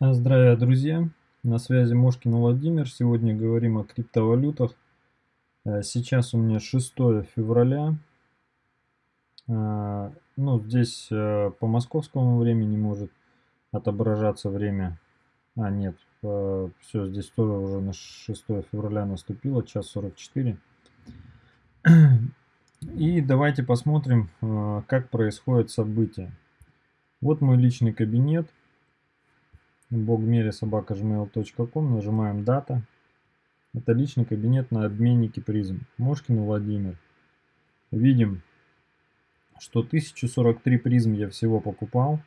Здравия, друзья! На связи Мошкин Владимир. Сегодня говорим о криптовалютах. Э, сейчас у меня 6 февраля. Э, ну, здесь э, по московскому времени может отображаться время. А, нет, все, здесь тоже уже на 6 февраля наступило, час 44. И давайте посмотрим, как происходят события. Вот мой личный кабинет bogmeresobaka.gmail.com, нажимаем дата. Это личный кабинет на обменнике призм. Мошкин Владимир. Видим, что 1043 призм я всего покупал.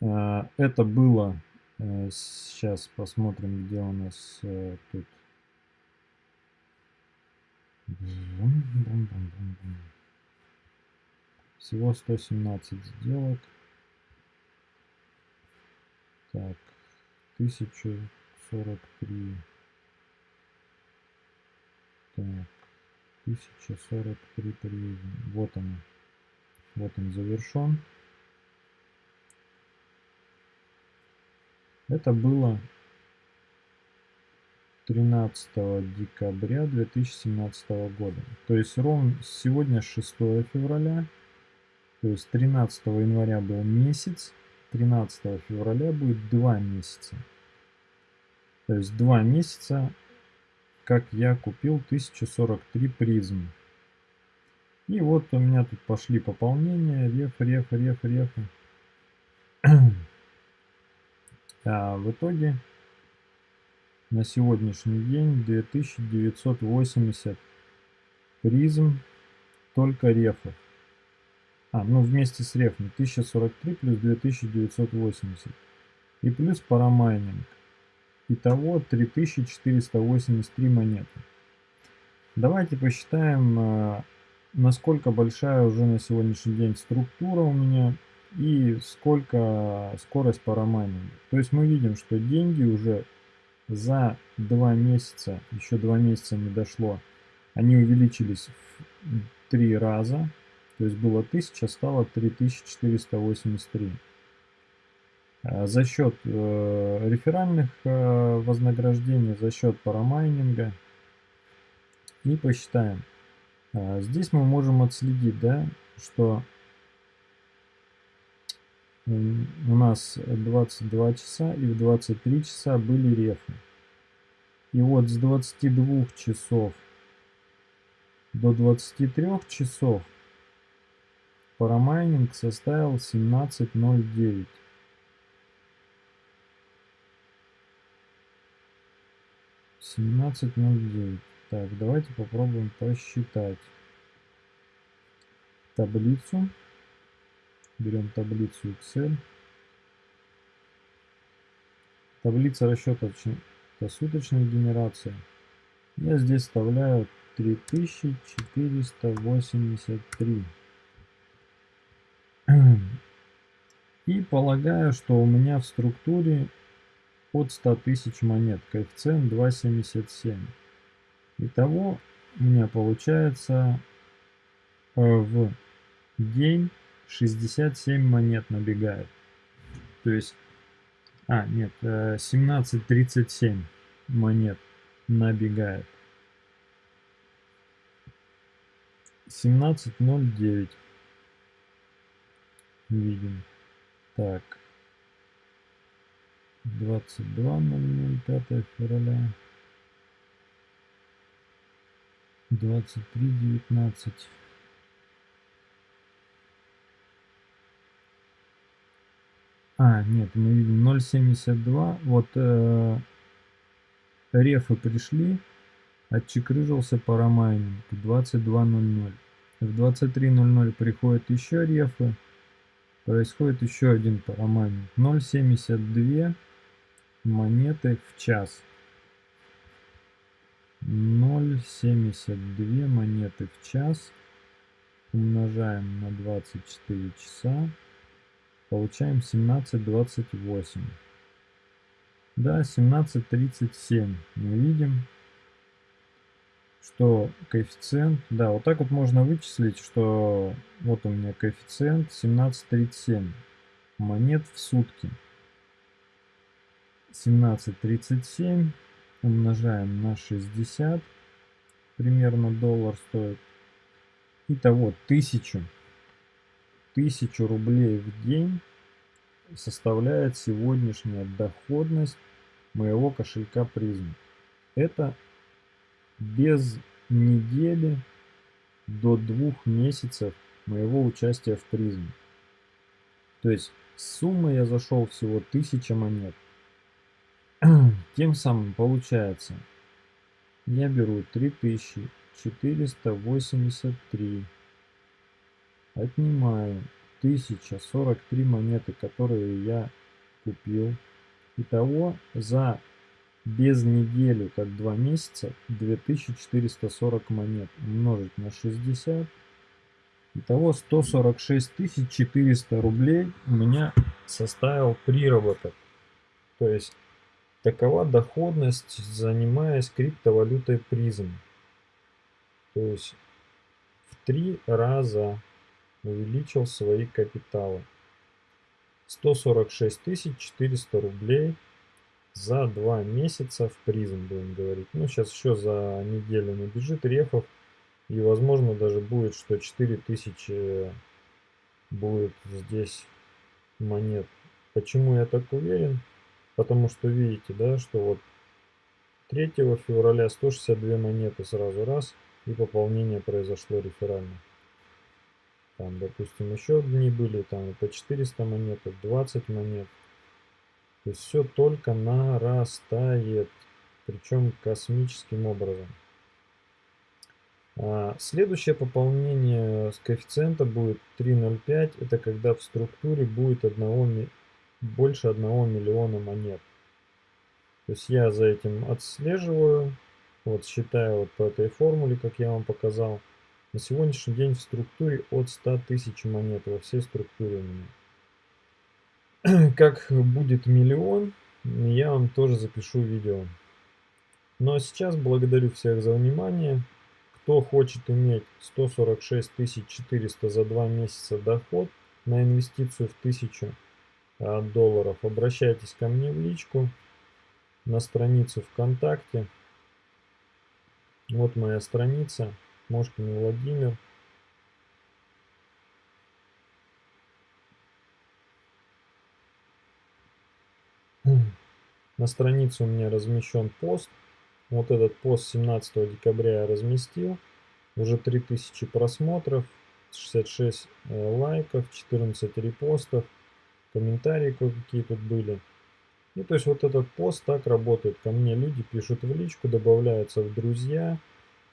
Э, это было, э, сейчас посмотрим, где у нас э, тут. Всего 117 сделок. Так, 1043. Так, 1043 приедем. Вот он. Вот он завершен. Это было 13 декабря 2017 года. То есть ровно сегодня 6 февраля. То есть 13 января был месяц. 13 февраля будет 2 месяца. То есть 2 месяца, как я купил 1043 призм. И вот у меня тут пошли пополнения, реф, реф, реф, реф. А в итоге на сегодняшний день 2980 призм только рефов. А, ну вместе с рефом 1043 плюс 2980. И плюс парамайнинг. Итого 3483 монеты. Давайте посчитаем, э, насколько большая уже на сегодняшний день структура у меня и сколько скорость парамайнинга. То есть мы видим, что деньги уже за два месяца, еще два месяца не дошло, они увеличились в три раза. То есть было 1000, стало 3483. А за счет э, реферальных э, вознаграждений, за счет парамайнинга. И посчитаем. А здесь мы можем отследить, да, что у нас 22 часа и в 23 часа были рефы. И вот с 22 часов до 23 часов Парамайнинг составил 17.09. Семнадцать ноль девять. Так, давайте попробуем посчитать таблицу. Берем таблицу Excel. Таблица расчета это суточная генерация. Я здесь вставляю 3483. И полагаю, что у меня в структуре от 100 тысяч монет, коэффициент 2,77. Итого у меня получается э, в день 67 монет набегает. То есть, а, нет, 17,37 э, монет набегает. 17,09 видим. Так. 22.00, 5 февраля. 23.19. А, нет, мы видим 0.72. Вот э, рефы пришли, отчекрыжился парамайнинг 22.00. В 23.00 приходят еще рефы происходит еще один парамайнинг. 0,72 монеты в час. 0,72 монеты в час умножаем на 24 часа. Получаем 17,28. Да, 17,37 мы видим что коэффициент, да, вот так вот можно вычислить, что вот у меня коэффициент 17,37 монет в сутки. 17.37 умножаем на 60, примерно доллар стоит. Итого 1000, 1000 рублей в день составляет сегодняшняя доходность моего кошелька призм. Это без недели до двух месяцев моего участия в призме. То есть сумма я зашел всего 1000 монет. Тем самым получается, я беру 3483, отнимаю 1043 монеты, которые я купил. Итого за без недели, как два месяца, 2440 монет умножить на 60. Итого 146 400 рублей у меня составил приработок. То есть Такова доходность, занимаясь криптовалютой призм. То есть в три раза увеличил свои капиталы. 146 400 рублей за два месяца в призм, будем говорить. Ну, сейчас еще за неделю набежит рефов. И, возможно, даже будет, что 4000 будет здесь монет. Почему я так уверен? Потому что видите, да, что вот 3 февраля 162 монеты сразу раз, и пополнение произошло реферально. Там, допустим, еще дни были, там по 400 монет, 20 монет. То есть все только нарастает, причем космическим образом. А следующее пополнение с коэффициента будет 3.05, это когда в структуре будет 1 больше 1 миллиона монет. То есть я за этим отслеживаю, вот считаю вот по этой формуле, как я вам показал. На сегодняшний день в структуре от 100 тысяч монет во всей структуре у меня. Как будет миллион, я вам тоже запишу видео. Ну а сейчас благодарю всех за внимание. Кто хочет иметь 146 400 за 2 месяца доход на инвестицию в 1000 долларов, обращайтесь ко мне в личку на страницу ВКонтакте. Вот моя страница, Мошкин Владимир. На странице у меня размещен пост. Вот этот пост 17 декабря я разместил. Уже 3000 просмотров, 66 э, лайков, 14 репостов комментарии кое-какие тут были. И то есть вот этот пост так работает. Ко мне люди пишут в личку, добавляются в друзья.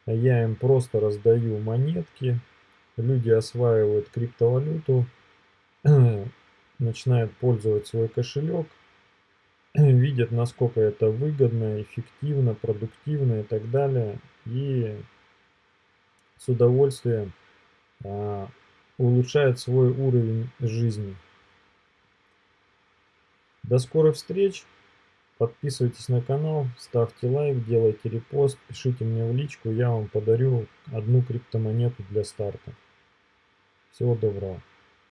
А я им просто раздаю монетки. Люди осваивают криптовалюту, начинают пользовать свой кошелек, видят, насколько это выгодно, эффективно, продуктивно и так далее. И с удовольствием а, улучшают свой уровень жизни. До скорых встреч. Подписывайтесь на канал, ставьте лайк, делайте репост, пишите мне в личку, я вам подарю одну криптомонету для старта. Всего доброго.